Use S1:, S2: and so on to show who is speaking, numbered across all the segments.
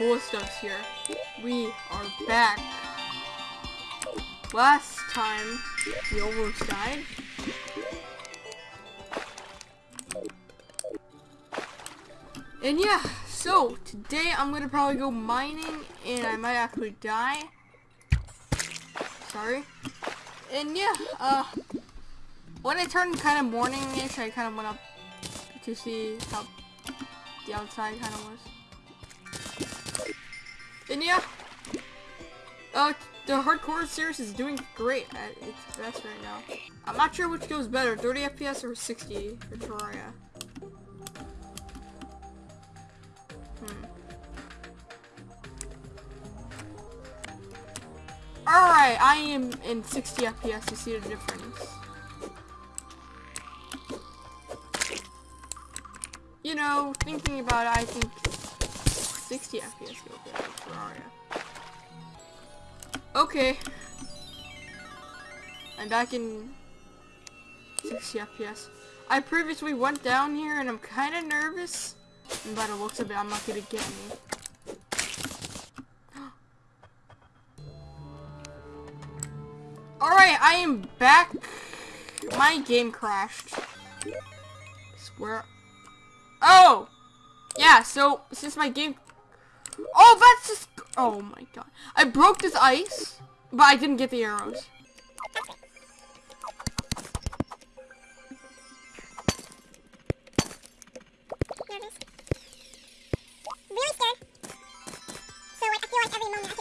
S1: cool stuff's here. We are back. Last time, we almost died. And yeah, so today I'm gonna probably go mining and I might actually die. Sorry. And yeah, uh, when it turned kind of morning-ish, I kind of went up to see how the outside kind of was. And yeah, uh, the hardcore series is doing great at its best right now. I'm not sure which goes better, 30 FPS or 60 for Terraria. Hmm. Alright, I am in 60 FPS to see the difference. You know, thinking about it, I think 60 FPS for Terraria. Okay. I'm back in 60 FPS. I previously went down here and I'm kind of nervous. And by the looks of it, I'm not gonna get me. Alright, I am back. My game crashed. Swear. Oh! Yeah, so, since my game... Oh, that's just... Oh my god. I broke this ice, but I didn't get the arrows.
S2: scared. So like I feel like every moment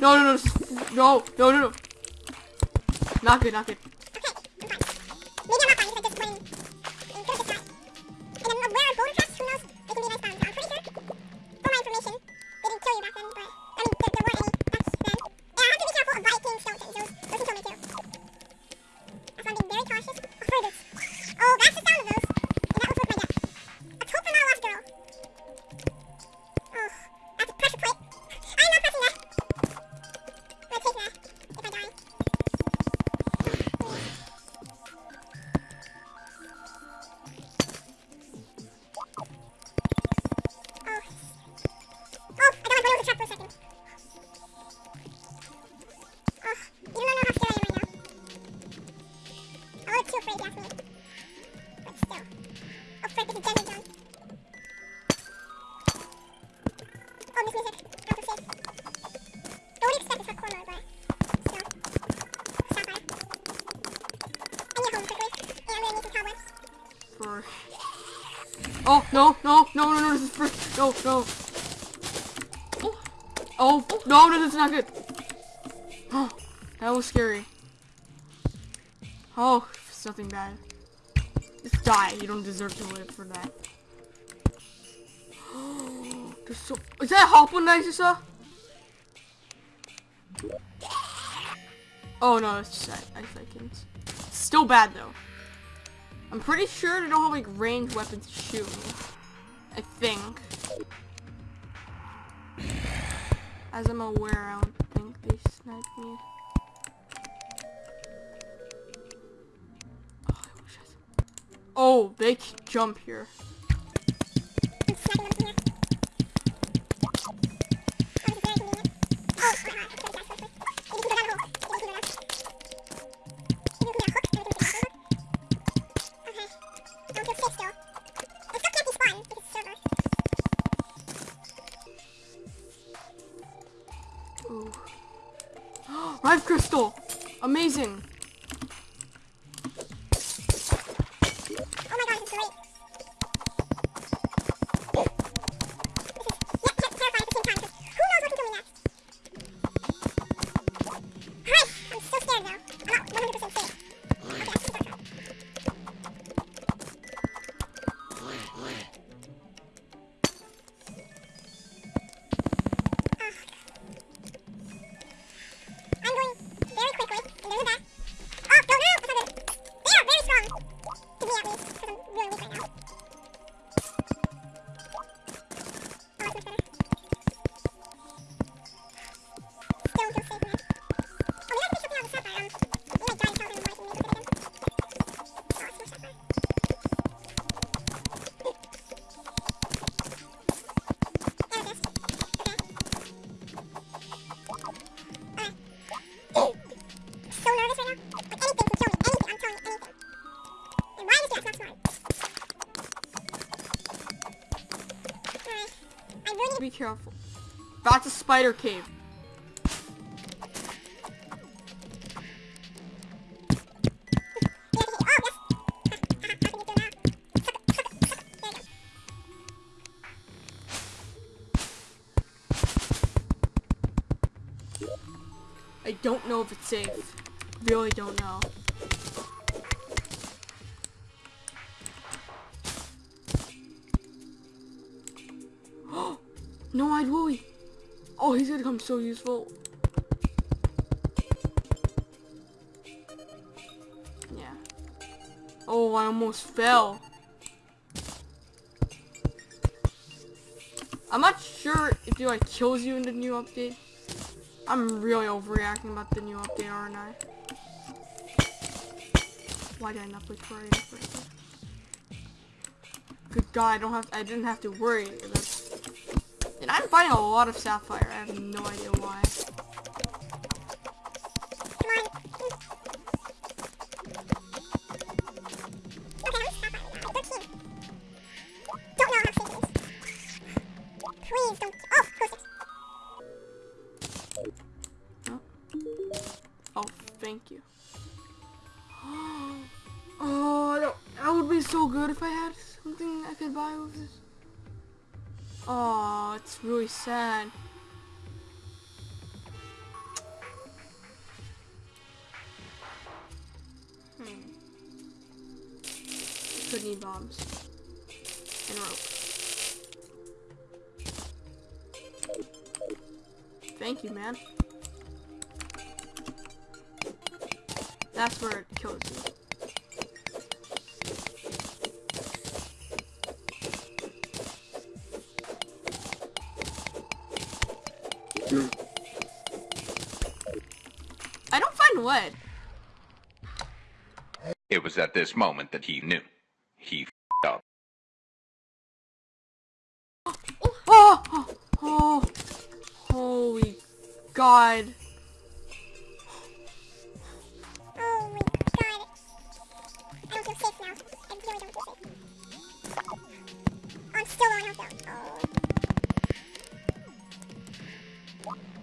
S1: no, no, no, no, no, no, no. Not good, not good. No, no, no, no, no, this is first. No, no. Oh, no, no, that's not good. Oh, that was scary. Oh, it's nothing bad. Just die. You don't deserve to live for that. So... Is that hop one I just saw? Oh, no, it's just i ice icons. Still bad, though. I'm pretty sure they don't have like ranged weapons to shoot me. I think. As I'm aware, I don't think they sniped me. Oh, I I- oh, they jump here. Rive crystal! Amazing! Careful. That's a spider cave. I don't know if it's safe. Really don't know. No eyed Willy. Oh, he's gonna come so useful. Yeah. Oh, I almost fell. I'm not sure if he like kills you in the new update. I'm really overreacting about the new update, aren't I? Why did I not play? Good God, I don't have. I didn't have to worry. That's, and I'm fighting a lot of Sapphire. I have no idea why.
S2: Okay, I'm stop at now. 13. Don't know how safe it is. Please don't. Oh.
S1: Oh, thank you. Oh, that, that would be so good if I had something I could buy with this. Oh, it's really sad. Hmm. Could need bombs. And rope. Thank you, man. That's where it kills you. I don't find wood.
S3: It was at this moment that he knew. He f***ed up.
S1: Oh, oh, oh, holy God.
S2: Oh my god. I don't feel safe now. I really don't feel safe. I'm still on health though. Oh what?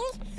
S2: That looks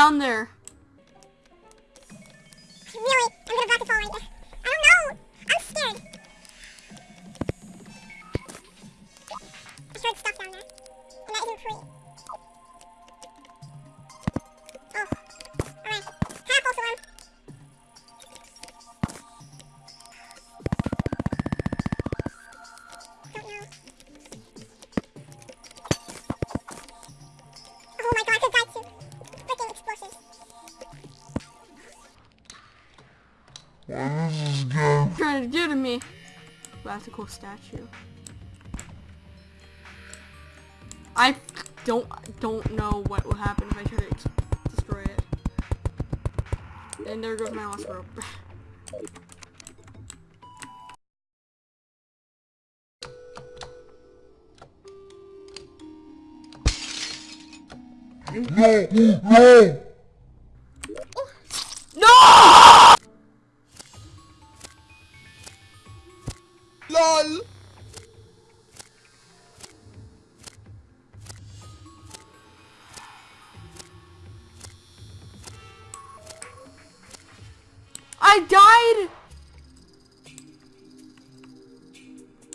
S2: down there? That's a
S1: cool statue. I don't don't know what will happen if I try to destroy it. And there goes my last rope. No! I died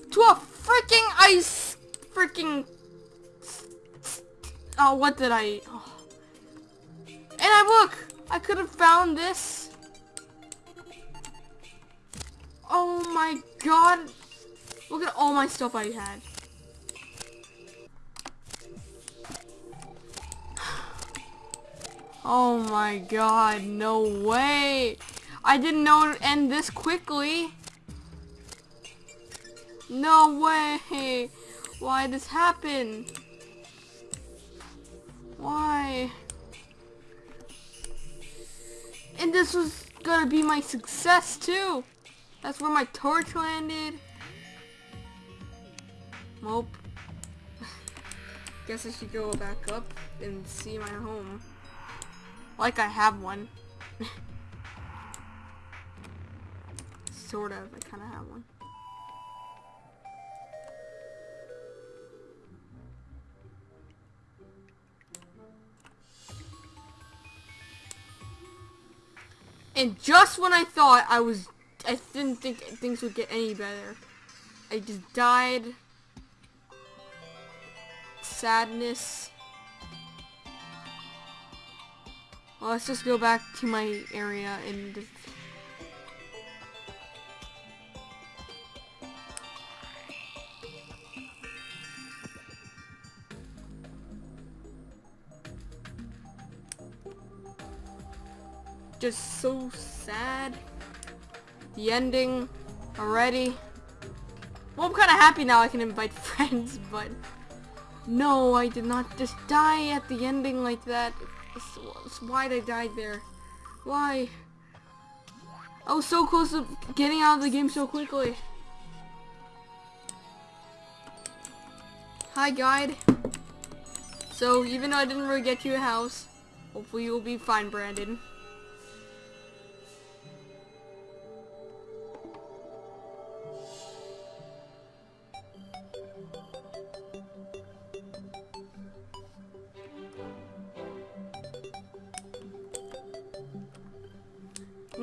S1: to a freaking ice freaking Oh, what did I oh. And I look, I could have found this. Oh my god. Look at all my stuff I had. Oh my god, no way. I didn't know it would end this quickly. No way. Why this happen? Why? And this was gonna be my success too. That's where my torch landed. Nope. Guess I should go back up and see my home. Like I have one. sort of. I kind of have one. And just when I thought I was, I didn't think things would get any better, I just died. Sadness. Well, let's just go back to my area and just so sad. The ending already. Well, I'm kind of happy now I can invite friends, but no, I did not just die at the ending like that. it's Why did I die there? Why? I was so close to getting out of the game so quickly. Hi, guide. So, even though I didn't really get you a house, hopefully you'll be fine, Brandon.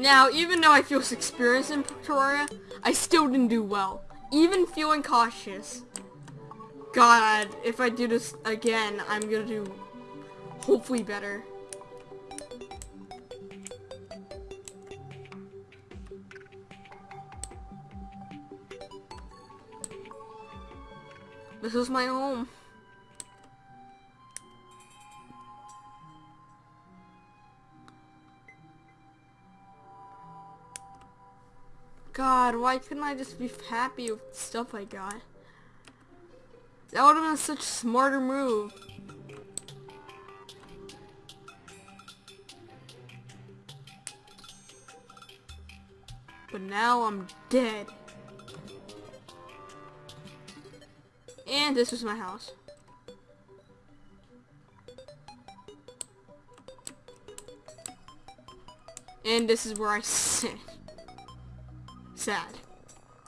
S1: Now, even though I feel experienced in Terraria, I still didn't do well. Even feeling cautious. God, if I do this again, I'm gonna do hopefully better. This is my home. God, why couldn't I just be happy with the stuff I got? That would have been such a smarter move. But now I'm dead. And this was my house. And this is where I sit sad.